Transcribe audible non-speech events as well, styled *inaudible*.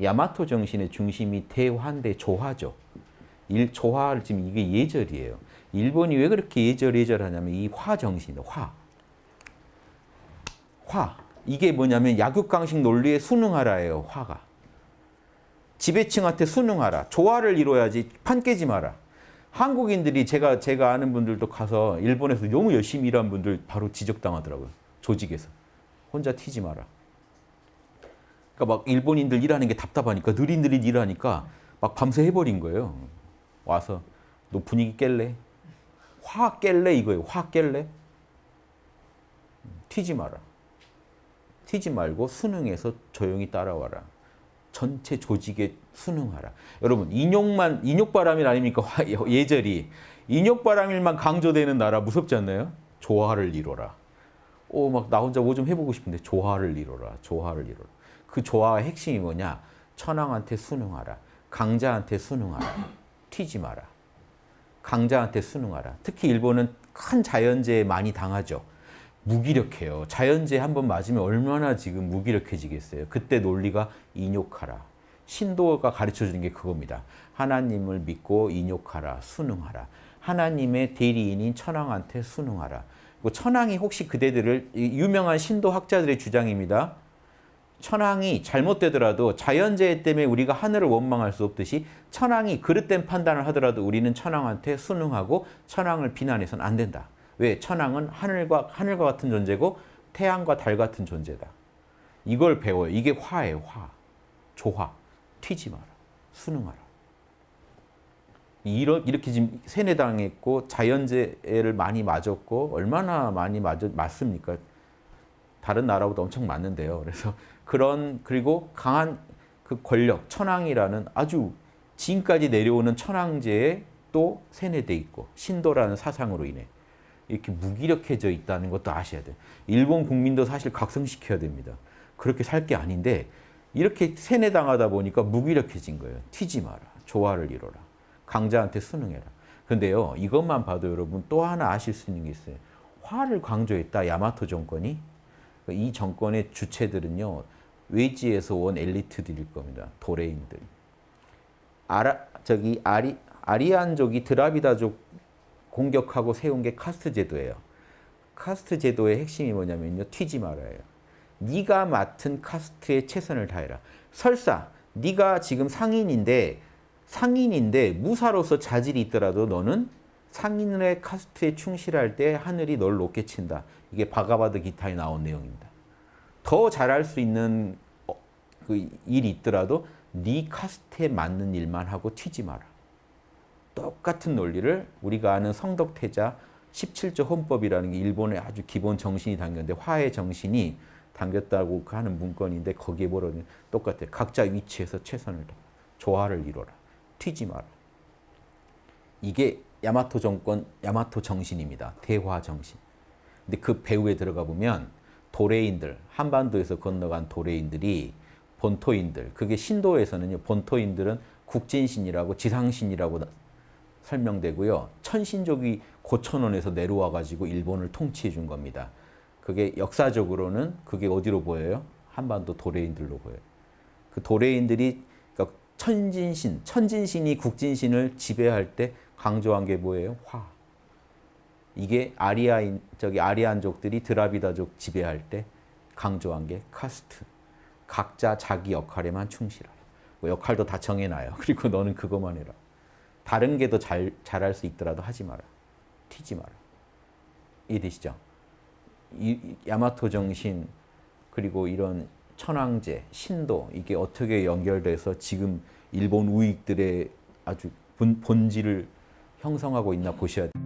야마토 정신의 중심이 대화인데 조화죠. 일 조화를 지금 이게 예절이에요. 일본이 왜 그렇게 예절 예절하냐면 이 화 정신, 화. 화. 이게 뭐냐면 약육강식 논리에 순응하라예요. 화가. 지배층한테 순응하라. 조화를 이뤄야지 판 깨지 마라. 한국인들이 제가 제가 아는 분들도 가서 일본에서 너무 열심히 일한 분들 바로 지적당하더라고요. 조직에서. 혼자 튀지 마라. 그러니까 막 일본인들 일하는 게 답답하니까 느릿느릿 일하니까 막 밤새 해버린 거예요. 와서 너 분위기 깰래? 화 깰래 이거예요. 화 깰래? 튀지 마라. 튀지 말고 순응해서 조용히 따라와라. 전체 조직에 순응하라. 여러분 인욕만 인욕바람일 아닙니까? *laughs* 화- 예절이 인욕바람일만 강조되는 나라 무섭지 않나요? 조화를 이뤄라. 오 막 나 혼자 뭐 좀 해보고 싶은데 조화를 이뤄라. 조화를 이뤄라. 그 조화의 핵심이 뭐냐? 천황한테 순응하라. 강자한테 순응하라. 튀지 마라. 강자한테 순응하라. 특히 일본은 큰 자연재해 많이 당하죠. 무기력해요. 자연재해 한 번 맞으면 얼마나 지금 무기력해지겠어요. 그때 논리가 인욕하라. 신도가 가르쳐주는 게 그겁니다. 하나님을 믿고 인욕하라. 순응하라. 하나님의 대리인인 천황한테 순응하라. 그 천황이 혹시 그대들을 이 유명한 신도 학자들의 주장입니다. 천황이 잘못되더라도 자연재해 때문에 우리가 하늘을 원망할 수 없듯이 천황이 그릇된 판단을 하더라도 우리는 천황한테 순응하고 천황을 비난해서는 안 된다. 왜? 천황은 하늘과 하늘과 같은 존재고 태양과 달 같은 존재다. 이걸 배워요. 이게 화예요. 화. 조화. 튀지 마라. 순응하라. 이렇게 지금 세뇌당했고 자연재해를 많이 맞았고 얼마나 많이 맞, 맞습니까? 다른 나라보다 엄청 많은데요. 그래서 그런 그리고 강한 그 권력 천황이라는 아주 지금까지 내려오는 천황제에 또 세뇌돼 있고 신도라는 사상으로 인해 이렇게 무기력해져 있다는 것도 아셔야 돼요. 일본 국민도 사실 각성시켜야 됩니다. 그렇게 살 게 아닌데 이렇게 세뇌당하다 보니까 무기력해진 거예요. 튀지 마라. 조화를 이뤄라. 강자한테 순응해라. 근데요. 이것만 봐도 여러분 또 하나 아실 수 있는 게 있어요. 화를 강조했다. 야마토 정권이. 이 정권의 주체들은요. 외지에서 온 엘리트들일 겁니다. 도레인들. 아라, 저기 아리, 아리안족이 드라비다족 공격하고 세운 게 카스트 제도예요. 카스트 제도의 핵심이 뭐냐면요. 튀지 말아요. 네가 맡은 카스트에 최선을 다해라. 설사 네가 지금 상인인데 상인인데 무사로서 자질이 있더라도 너는 상인의 카스트에 충실할 때 하늘이 널 높게 친다. 이게 바가바드 기타에 나온 내용입니다. 더 잘할 수 있는 어, 그 일이 있더라도 네 카스트에 맞는 일만 하고 튀지 마라. 똑같은 논리를 우리가 아는 성덕태자 17조 헌법이라는 게 일본의 아주 기본 정신이 담겼는데 화의 정신이 담겼다고 하는 문건인데 거기에 뭐라는 똑같아요. 각자 위치에서 최선을 다 조화를 이뤄라. 튀지 마라. 이게 야마토 정권, 야마토 정신입니다. 대화 정신. 근데 그 배후에 들어가 보면 도레인들, 한반도에서 건너간 도레인들이 본토인들, 그게 신도에서는요, 본토인들은 국진신이라고 지상신이라고 설명되고요. 천신족이 고천원에서 내려와 가지고 일본을 통치해 준 겁니다. 그게 역사적으로는 그게 어디로 보여요? 한반도 도레인들로 보여요. 그 도레인들이 그러니까 천진신, 천진신이 국진신을 지배할 때 강조한 게 뭐예요? 화. 이게 아리아인 저기 아리안족들이 드라비다족 지배할 때 강조한 게 카스트. 각자 자기 역할에만 충실하라. 뭐 역할도 다 정해놔요. *laughs* 그리고 너는 그것만 해라. 다른 게 더 잘 잘할 수 있더라도 하지 마라. 튀지 마라. 이해되시죠? 이, 이 야마토 정신 그리고 이런 천황제, 신도 이게 어떻게 연결돼서 지금 일본 우익들의 아주 본, 본질을 형성하고 있나 보셔야 돼요.